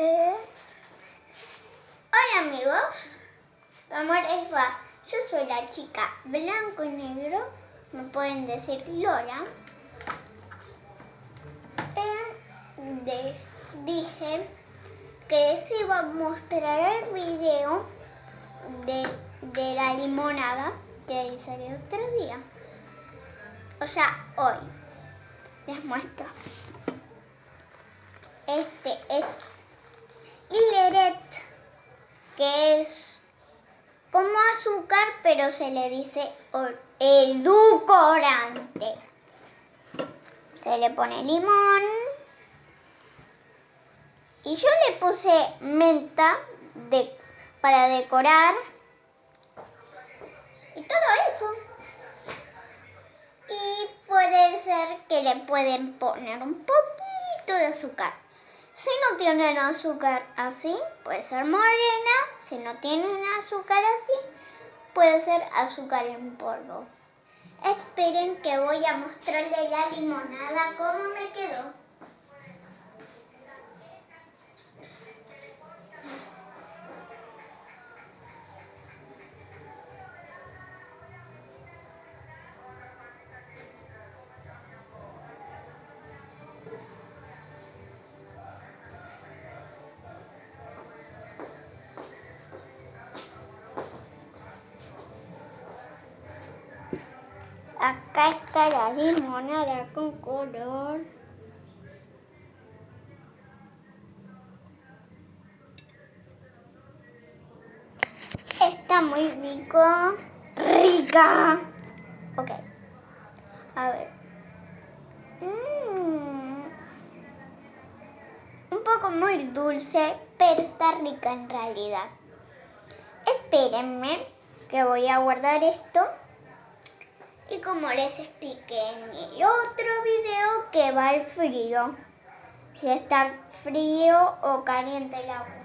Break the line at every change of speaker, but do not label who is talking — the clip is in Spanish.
Eh, Hola amigos, ¿cómo les va? Yo soy la chica blanco y negro, me pueden decir Lola. Eh, dije que les iba a mostrar el video de, de la limonada que hice otro día. O sea, hoy. Les muestro. Este es Hileret, que es como pero se le dice or- edulcorante. Se le pone limón. Y yo le puse menta de, para decorar. Y todo eso. Y puede ser que le pueden poner un poquito de azúcar. Si no tienen azúcar así, puede ser morena. Si no tienen azúcar así, puede ser azúcar en polvo. Esperen que voy a mostrarle la limonada cómo me quedó. Acá está la limonada con color. Está muy rico. Rica. Ok. A ver. Mm. Un poco muy dulce, pero está rica en realidad. Espérenme que voy a guardar esto. Y como les expliqué en mi otro video que va al frío. Si está frío o caliente el agua.